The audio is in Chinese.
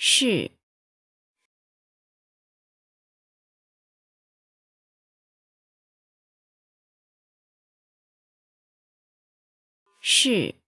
是。是。